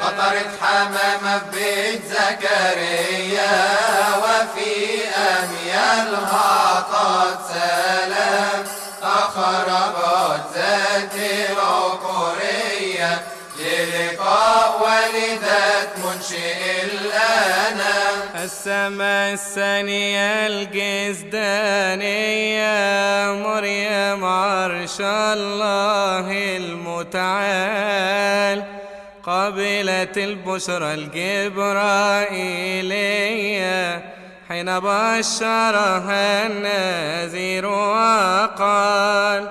قطرت حمامة ببيت زكريا وفي أميالها طات سلام. أخرجت ذات العقرية للقاء والدة منشئ الأنام. السماء الثانية الجزدانية مريم عرش الله المتعال. قبلت البشرى الجبرائيلية حين بشرها النذير وقال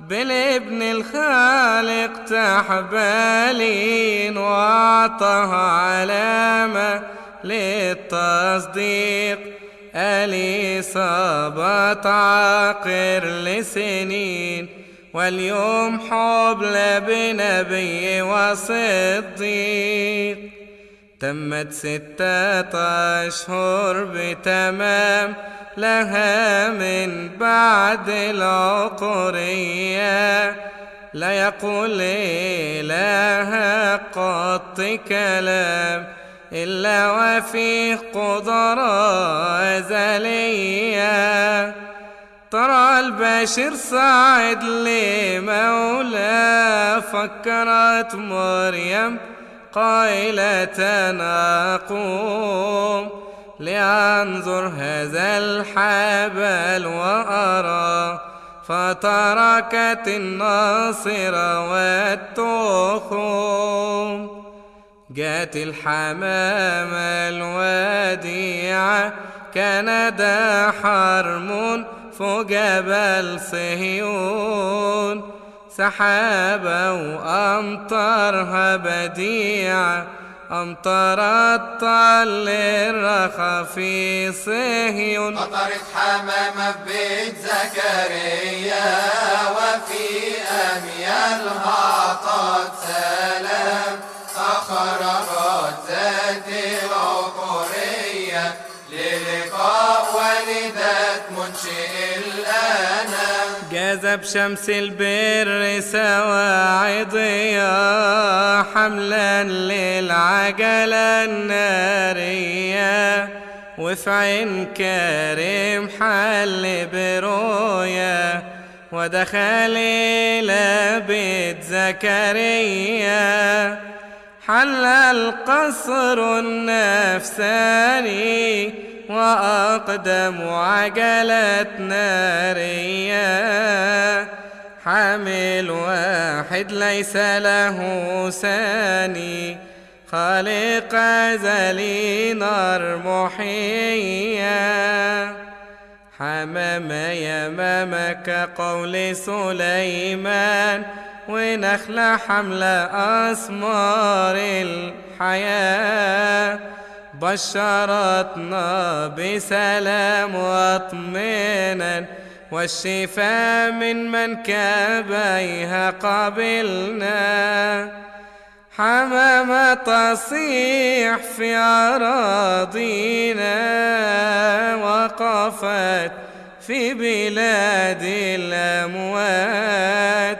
بالابن الخالق تحبالين واعطاها علامة للتصديق أليصابت عاقر لسنين؟ واليوم حبل بنبي وصديق. تمت ستة أشهر بتمام لها من بعد العقرية. لا يقول لها قط كلام إلا وفيه قدرة أزلية. ترى البشر صاعد لمولى فكرت مريم قائلة أقوم لأنظر هذا الحبل وأرى فتركت الناصر والتخوم. جات الحمامة الوديعة كان ده حرم فوق صهيون سحابة وأمطارها بديعة أمطرت طل الرخا في صهيون قطرت حمامة ببيت زكريا وفي أميالها طات سلام. أخرجت ذات منشئ الأنام جذب شمس البر سواعديا حملا للعجلة النارية وفي عين كريم حل برؤيا ودخل إلى بيت زكريا. حل القصر النفساني وأقدم عجلة نارية حامل واحد ليس له ثاني. خالق أزلي نار محية حمام يمامك قول سليمان. ونخلة حملة أسمار الحياة. بشرتنا بسلام واطمئنان والشفاء من من كبيها قبلنا. حمامة تصيح في أراضينا وقفت في بلاد الأموات.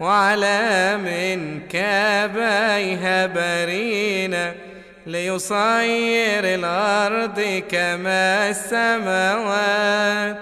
وعلى من كبيها برينا. ليصير الأرض كما السماوات.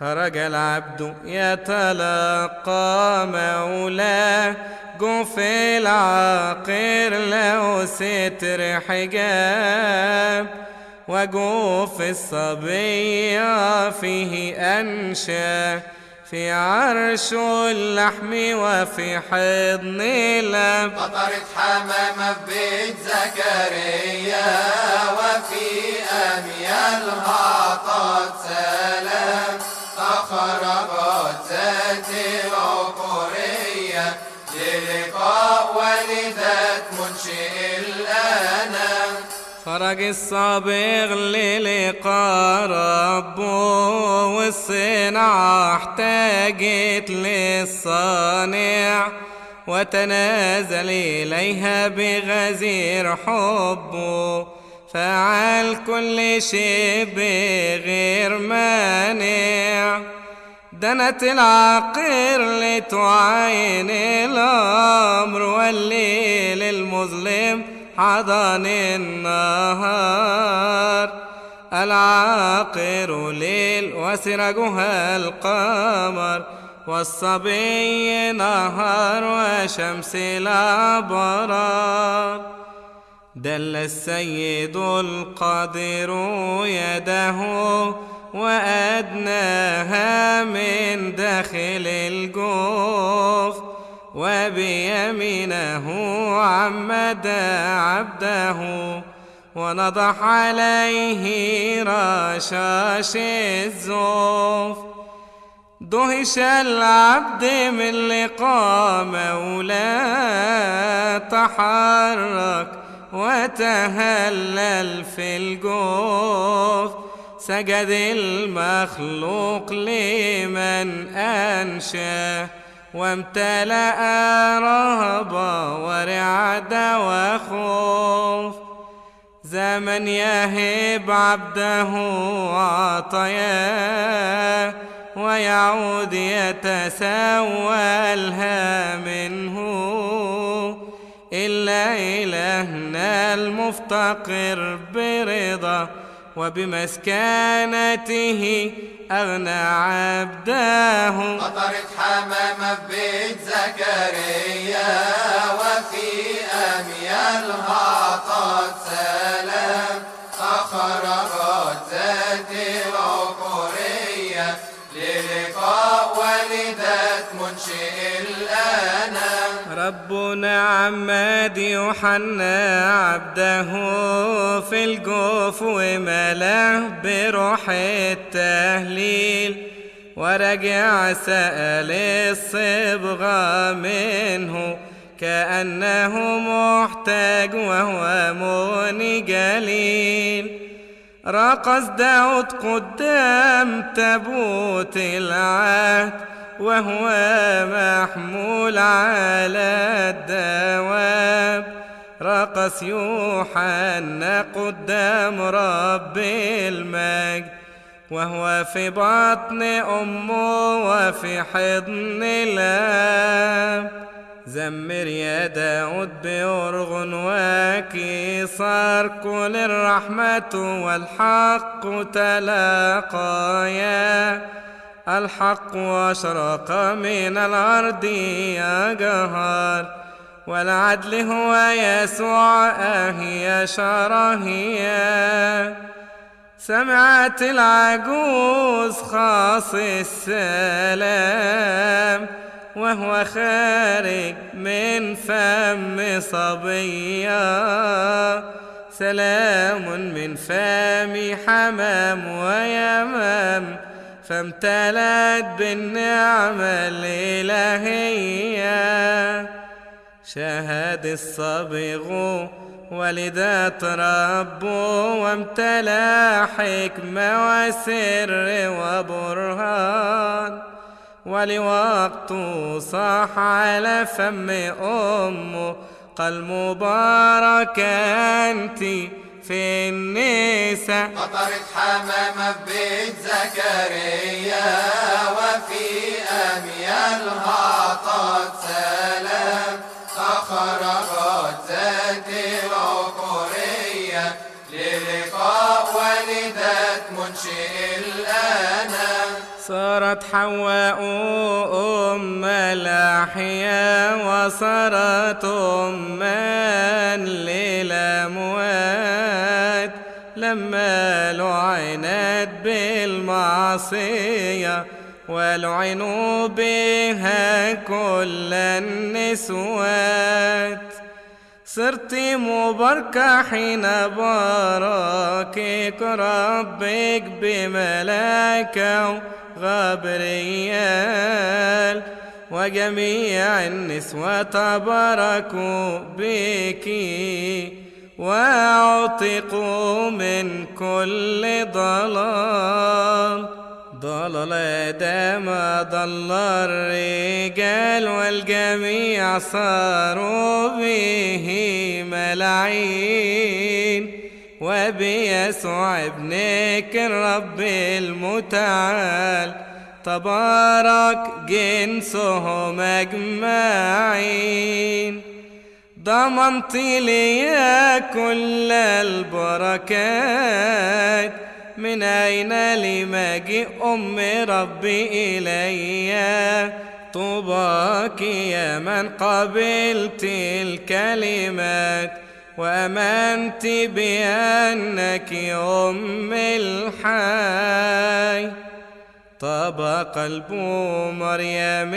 خرج العبد يتلقى مولاه. قف العاقر له ستر حجاب. وقوف الصبية فيه أنشا. في عرش اللحم وفي حضن الأب قطرت حمامة ببيت زكريا وفي أميالها طات سلام. أخرجت ذات العقرية للقاء والدة منشئ خرج الصابغ للقاء ربه والصنعة احتاجت للصانع وتنازل إليها بغزير حبه فعل كل شيء بغير مانع. دنت العقير لتعاين الأمر والليل المظلم. حضن النهار العاقر ليل وسرجها القمر والصبي نهار وشمس الأبرار دل السيد القادر يده وأدناها من داخل الجوف. وبيمينه عمد عبده ونضح عليه رشاش الزوف. دهش العبد من لقاء مولاه تحرك وتهلل في الجوف. سجد المخلوق لمن أنشاه وامتلأ رهبة ورعد وخوف. زمن يهب عبده عطاياه ويعود يتسولها منه. إلا إلهنا المفتقر برضا وبمسكنته أغنى عبده قطرت حمامة بيت زكريا وفي أميالها عطت سلام. أخرجت ذات العقورية للقاء والدة منشئ الأنام. ربنا عماد يوحنا عبده في الجوف وملاه بروح التهليل ورجع سأل الصبغة منه كأنه محتاج وهو مني جليل رقص داود قدام تابوت العهد وهو محمول على الدواب. رقص يوحنا قدام رب المجد وهو في بطن أمه وفي حضن الآب. زمر يا داود بأرغن وكسار كل الرحمة والحق تلاقيا. الحق أشرق من الأرض يا جهار والعدل هو يسوع أهي شرهيا سمعت العجوز خاص السلام وهو خارج من فم صبيا سلام من فم حمام ويمام فامتلأت بالنعمة الإلهية. شهد الصبغ ولدت ربه وامتلأ حكمة وسر وبرهان. ولوقت صاح على فم أمه قال مبارك أنت في النساء قطرت حمامة في بيت زكريا وفي أميالها عطت سلام. أخرجت ذات العقورية للقاء والدة منشئ الأنام. صارت حواء أم الأحياء وصارت أما للأموات لما لعنت بالمعصية ولعنوا بها كل النسوات. صرت مباركة حين باركك ربك بملاكه غبريال وجميع النسوة تباركوا بك. واعتقوا من كل ضلال. ضلل آدم ضل الرجال والجميع صاروا به ملعين. وبيسوع ابنك الرب المتعال تبارك جنسهم أجمعين. ضمنت لي كل البركات. من أين لمجيء أم ربي إلي؟ طوباك يا من قبلت الكلمات. وأمنت بأنك أم الحي. طاب قلب مريم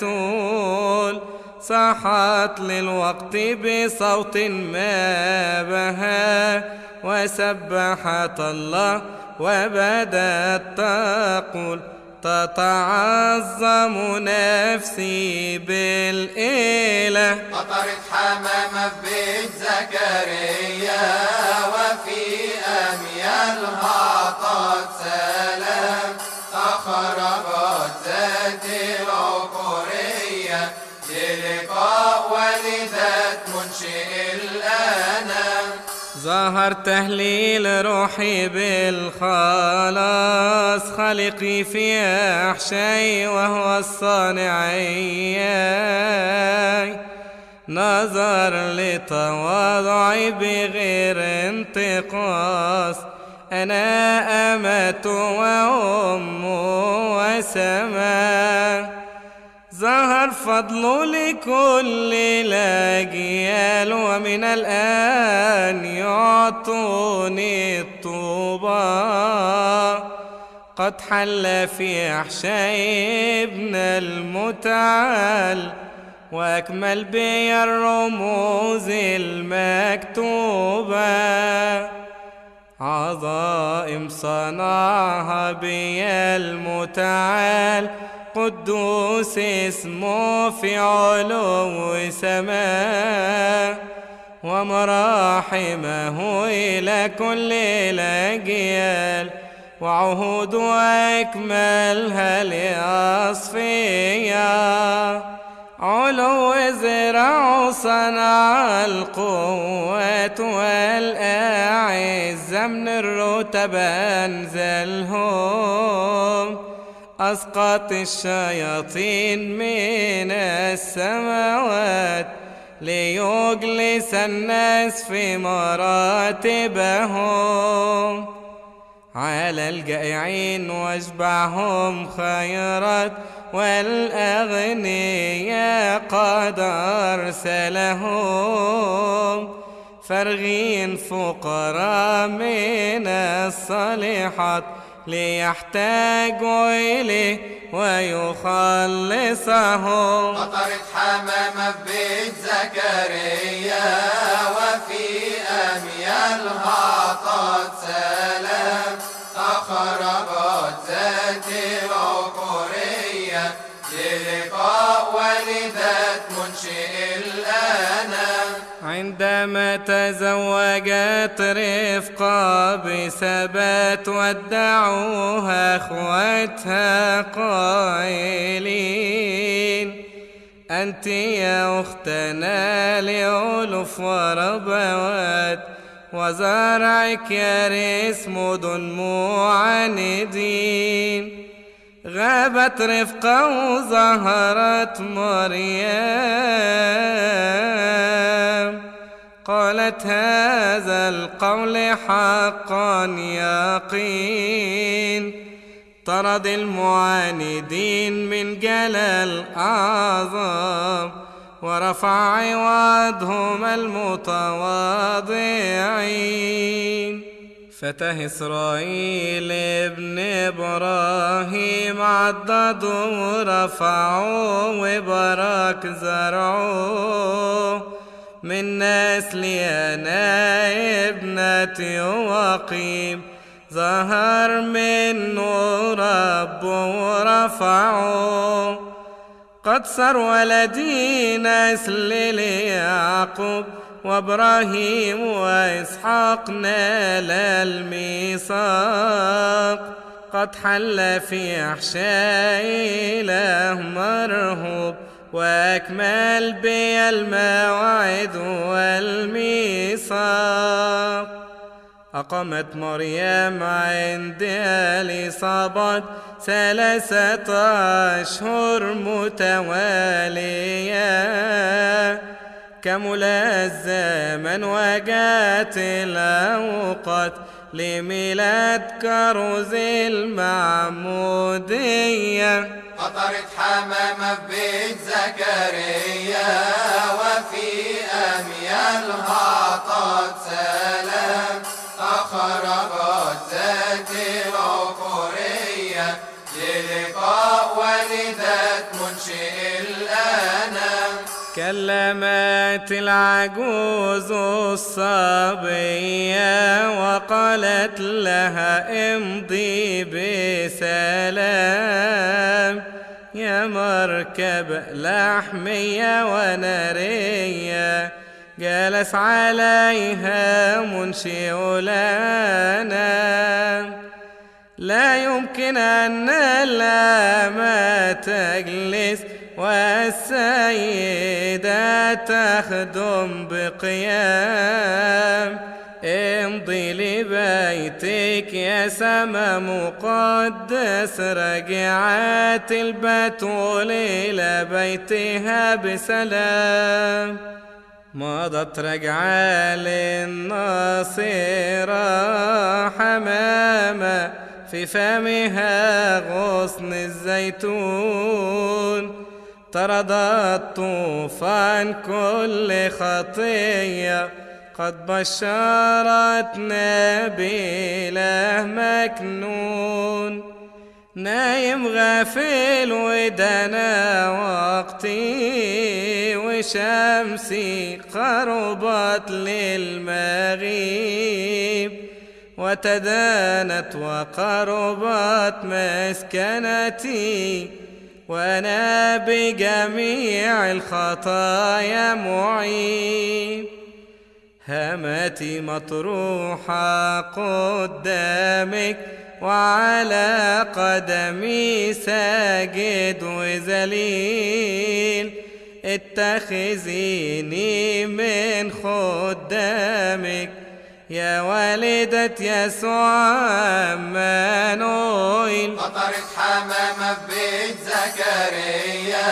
البتول. صاحت للوقت بصوت ما بها وسبحت الله وبدت تقول تتعظم نفسي بالإله. قطرت حمامة ببيت زكريا وفي أميالها طت ظهر تهليل روحي بالخلاص خالقي في أحشي وهو الصانعي. نظر لتواضعي بغير انتقاص. أنا أمة وأم وسماء فضله لكل الأجيال ومن الآن يعطوني الطوبى. قد حل في أحشاء ابن المتعال وأكمل بي الرموز المكتوبة. عظائم صنعها بي المتعال قدوس اسمه في علو سماء ومراحمه إلى كل الأجيال وعهود أكملها لأصفياء علو زرع صنع القوات والأعزة من الرتب أنزلهم. أسقط الشياطين من السماوات ليجلس الناس في مراتبهم. على الجائعين واشبعهم خيرات والأغنياء قد أرسلهم. فرغين فقراء من الصالحات ليحتاجوا إليه ويخلصهم قطرت حمامة ببيت زكريا وفي أميالها طت سلام عندما تزوجت رفقة بثبات ودعوها اخوتها قائلين. أنت يا أختنا لألف وربوات وزرعك يرث مدن معاندين. غابت رفقة وظهرت مريم. قالت هذا القول حقا يقين. طرد المعاندين من جلال أعظم ورفع عوضهم المتواضعين. فتى إسرائيل ابن إبراهيم عضدوا ورفعوا وبارك زرعوا. من نسلي أنا ابنتي وقيم ظهر منه رب ورفعه. قد صار ولدي نسل ليعقوب. وإبراهيم وإسحاق نال الميثاق. قد حل في أحشاء إله مرهوب. وأكمل بي الموعد والميثاق. أقامت مريم عند الإصابات ثلاثة أشهر متوالية. كمل الزمن وجات الأوقات لميلاد كروز المعمودية. قطرت حمامة بيت زكريا وفي أميالها عطت سلام. أخرجت ذات العقورية للقاء والدة منشئ الأنام. كلمت العجوز الصبية وقالت لها امضي بسلام. يا مركب لحمية ونارية جلس عليها منشئ لنا. لا يمكن أن الأمة تجلس والسيدة تخدم بقيام سما مقدس رجعت البتول إلى بيتها بسلام. مضت رجعة للناصرة حمامة في فمها غصن الزيتون. طردت طوفان كل خطية قد بشرتنا بإله مكنون. نايم غافل ودنا وقتي وشمسي قربت للمغيب. وتدانت وقربت مسكنتي. وأنا بجميع الخطايا معيب. همتي مطروحة قدامك وعلى قدمي ساجد وذليل اتخذيني من خدامك يا والدة يسوع مانويل قطرت حمامة في بيت زكريا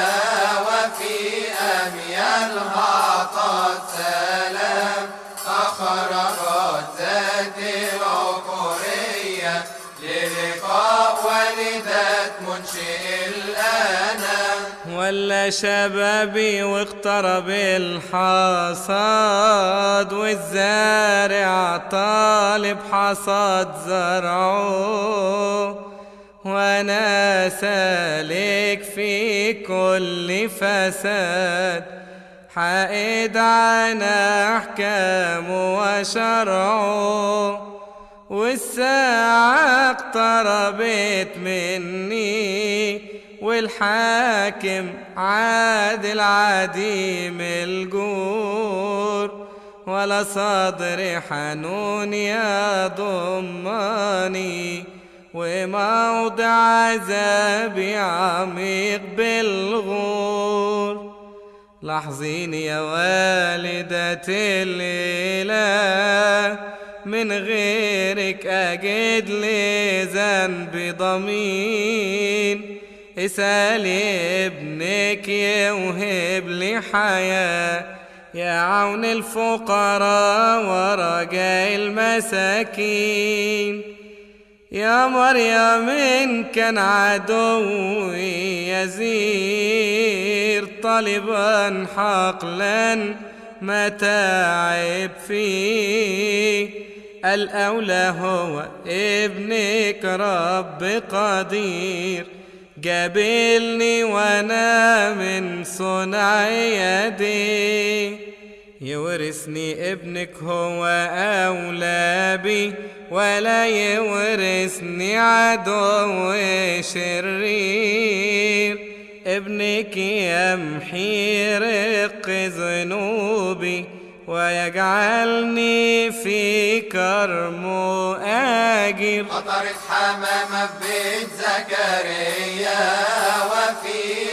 وفي أميالها عطت سلام أخرجت ذات العقورية للقاء والدة منشئ الأنام ولا شبابي واقترب الحصاد والزارع طالب حصاد زرعه. وأنا سالك في كل فساد. حائد عن احكامه وشرعه والساعة اقتربت مني والحاكم عادل عديم الجور. ولا صدر حنون يضمني وموضع عذابي عميق بالغور. لاحظيني يا والدة الإله من غيرك أجد لي ذنب ضمين. اسأل ابنك يوهب لي حياة يا عون الفقراء ورجاء المساكين. يا مريم إن كان عدوي يزير طالبا حقلا متاعب فيه. الأولى هو ابنك رب قدير قابلني وأنا من صنع يدي. يورثني ابنك هو أولى بي ولا يورثني عدو شرير. ابنك يمحي رق ذنوبي ويجعلني في كرمه آجر. قطرت حمامة في بيت زكريا وفي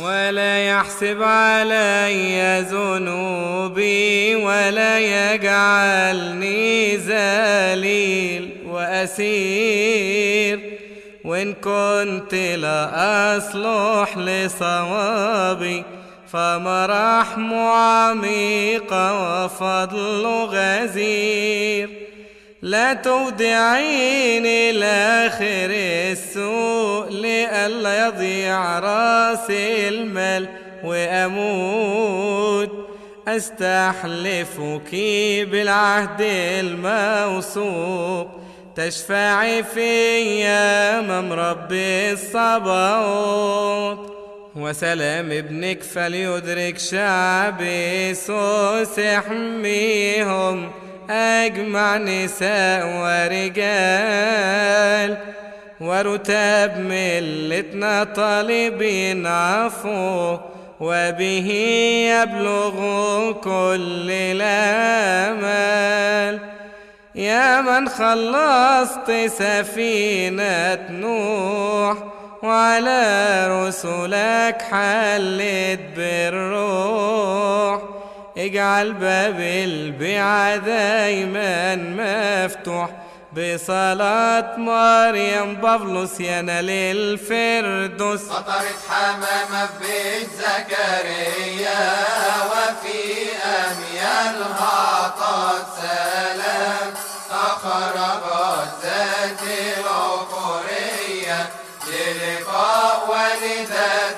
ولا يحسب علي ذنوبي ولا يجعلني ذليل وأسير. وإن كنت لا أصلح لصوابي فمرحم عميق وفضل غزير. لا تودعيني لآخر السوء لئلا يضيع رأسي المال وأموت. أستحلفك بالعهد الموثوق. تشفعي في أمام رب الصباوت وسلام ابنك فليدرك شعبي سوس يحميهم أجمع نساء ورجال ورتاب ملتنا طالبين عفو وبه يبلغ كل الآمال. يا من خلصت سفينة نوح وعلى رسلك حلت بالروح. اجعل باب البيعة دايما مفتوح. بصلاة مريم بابلوس ينال الفردوس. قطرت حمامة ببيت زكريا وفي أميالها عطت سلام. أخرجت ذات العقورية للقاء منشئ